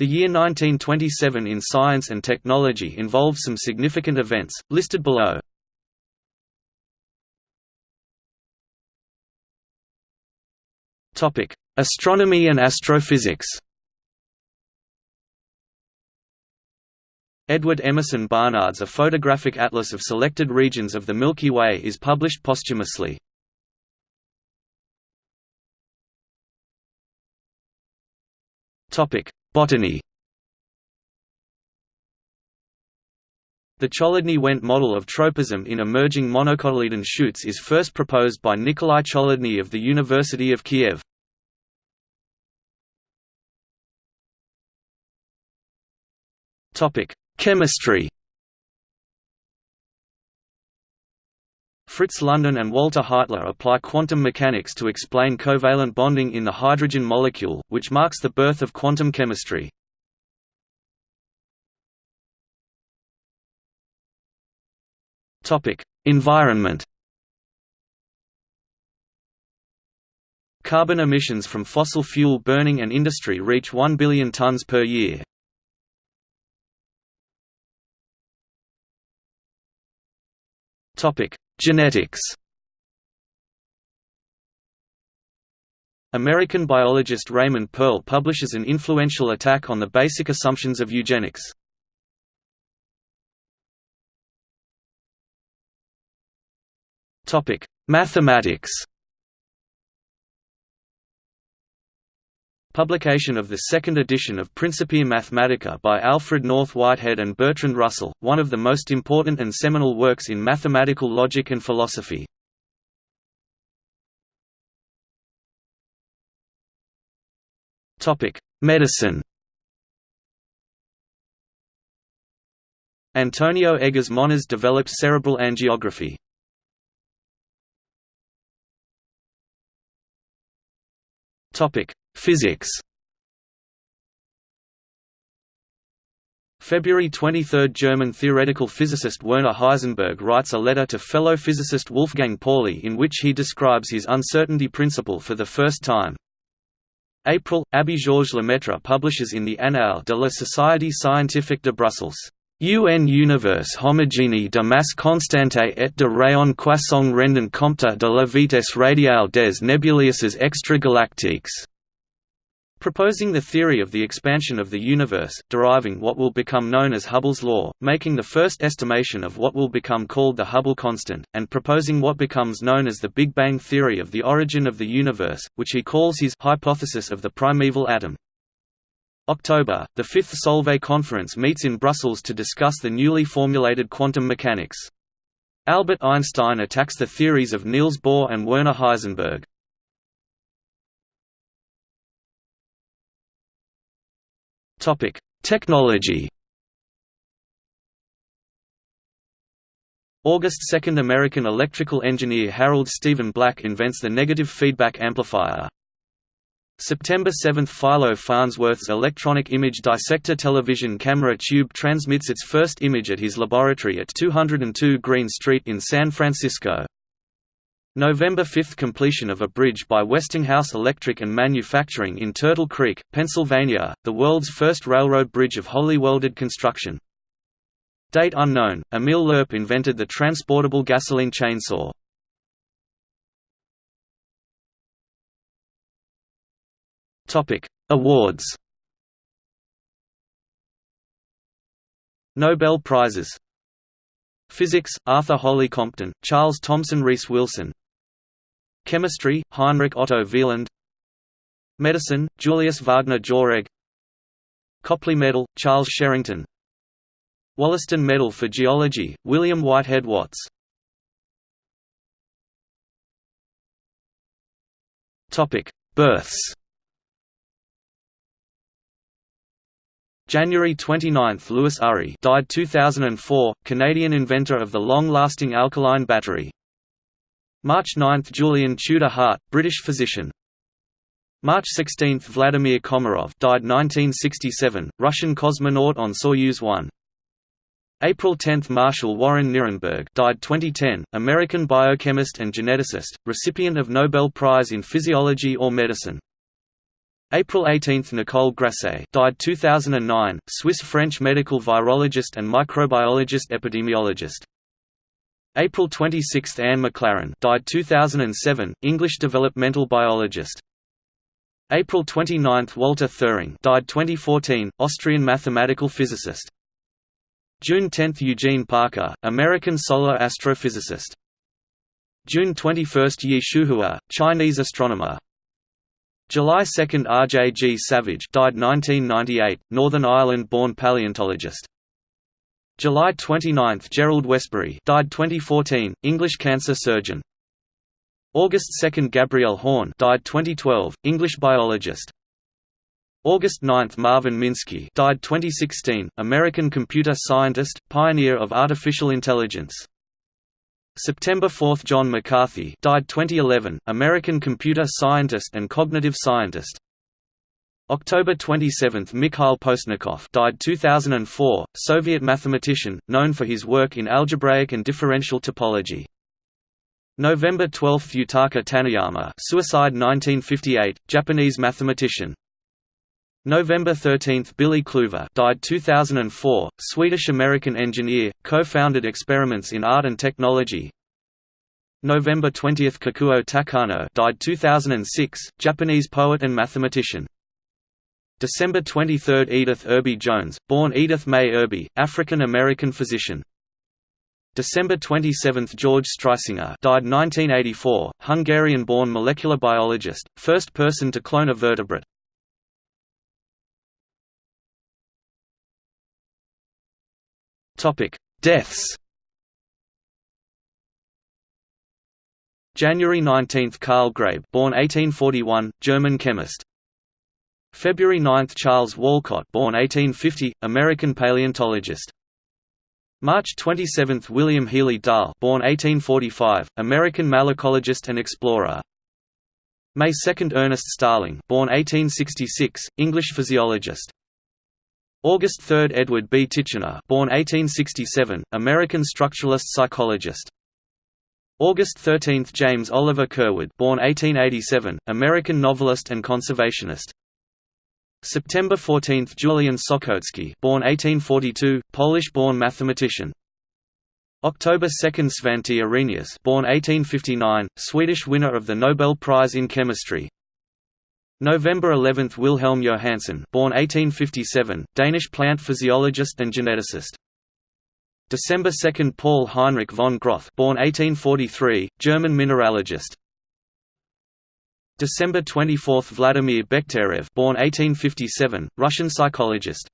The year 1927 in science and technology involved some significant events, listed below. Astronomy and astrophysics Edward Emerson Barnard's A Photographic Atlas of Selected Regions of the Milky Way is published posthumously. Botany The Cholodny-Went model of tropism in emerging monocotyledon shoots is first proposed by Nikolai Cholodny of the University of Kiev. Chemistry Fritz London and Walter Heitler apply quantum mechanics to explain covalent bonding in the hydrogen molecule, which marks the birth of quantum chemistry. Environment Carbon emissions from fossil fuel burning and industry reach 1 billion tons per year. Genetics American biologist Raymond Pearl publishes an influential attack on the basic assumptions of eugenics. Mathematics Publication of the second edition of Principia Mathematica by Alfred North Whitehead and Bertrand Russell, one of the most important and seminal works in mathematical logic and philosophy. Medicine Antonio Egas Moniz developed cerebral angiography. Topic: Physics February 23 – German theoretical physicist Werner Heisenberg writes a letter to fellow physicist Wolfgang Pauli in which he describes his uncertainty principle for the first time. April – Abbé Georges Lemaître publishes in the Annales de la Société scientifique de Bruxelles, UN univers homogène de masse constante et de rayon croissant rendant compte de la vitesse radiale des nébuleuses extragalactiques proposing the theory of the expansion of the universe, deriving what will become known as Hubble's law, making the first estimation of what will become called the Hubble constant, and proposing what becomes known as the Big Bang theory of the origin of the universe, which he calls his hypothesis of the primeval atom. October, the Fifth Solvay Conference meets in Brussels to discuss the newly formulated quantum mechanics. Albert Einstein attacks the theories of Niels Bohr and Werner Heisenberg. Topic: Technology. August 2 – American electrical engineer Harold Stephen Black invents the negative feedback amplifier. September 7 – Philo Farnsworth's electronic image dissector television camera tube transmits its first image at his laboratory at 202 Green Street in San Francisco. November 5 – Completion of a bridge by Westinghouse Electric and Manufacturing in Turtle Creek, Pennsylvania, the world's first railroad bridge of wholly welded construction. Date unknown, Emil Lerp invented the transportable gasoline chainsaw. Awards Nobel Prizes Physics, Arthur Holly Compton, Charles Thomson Rees Wilson Chemistry, Heinrich Otto Wieland. Medicine, Julius Wagner Jauregg Copley Medal, Charles Sherrington. Wollaston Medal for Geology, William Whitehead Watts. Births. January 29 – Louis Urry died 2004, Canadian inventor of the long-lasting alkaline battery March 9 – Julian Tudor Hart, British physician. March 16 – Vladimir Komarov died 1967, Russian cosmonaut on Soyuz 1. April 10 – Marshall Warren Nirenberg died 2010, American biochemist and geneticist, recipient of Nobel Prize in Physiology or Medicine. April 18 – Nicole Grasset died 2009, Swiss-French medical virologist and microbiologist epidemiologist. April 26 – Anne McLaren died 2007, English developmental biologist. April 29 – Walter Thirring died 2014, Austrian mathematical physicist. June 10 – Eugene Parker, American solar astrophysicist. June 21 – Ye Shuhua, Chinese astronomer. July 2 – R. J. G. Savage died 1998, Northern Ireland-born paleontologist. July 29 – Gerald Westbury died 2014, English cancer surgeon. August 2 – Gabriel Horn died 2012, English biologist. August 9 – Marvin Minsky died 2016, American computer scientist, pioneer of artificial intelligence. September 4 – John McCarthy died 2011, American computer scientist and cognitive scientist. October 27 – Mikhail Postnikov died 2004, Soviet mathematician, known for his work in algebraic and differential topology. November 12 – Yutaka Taniyama, suicide 1958, Japanese mathematician. November 13 – Billy Kluver died 2004, Swedish-American engineer, co-founded Experiments in Art and Technology November 20 – Kakuo Takano died 2006, Japanese poet and mathematician December 23 – Edith Irby Jones, born Edith May Irby, African-American physician December 27 – George Streisinger died 1984, Hungarian-born molecular biologist, first person to clone a vertebrate Deaths. January 19 – Carl Graebe born 1841, German chemist. February 9 – Charles Walcott born 1850, American paleontologist. March 27 – William Healey Dall born 1845, American malacologist and explorer. May 2 – Ernest Starling born 1866, English physiologist. August 3 – Edward B. Titchener born 1867, American structuralist psychologist. August 13 – James Oliver Curwood born 1887, American novelist and conservationist. September 14 – Julian Sochocki born 1842, Polish-born mathematician. October 2 – Svante Arrhenius born 1859, Swedish winner of the Nobel Prize in Chemistry. November 11 – Wilhelm Johannsen born 1857, Danish plant physiologist and geneticist. December 2 – Paul Heinrich von Groth born 1843, German mineralogist. December 24 – Vladimir Bekhterev born 1857, Russian psychologist.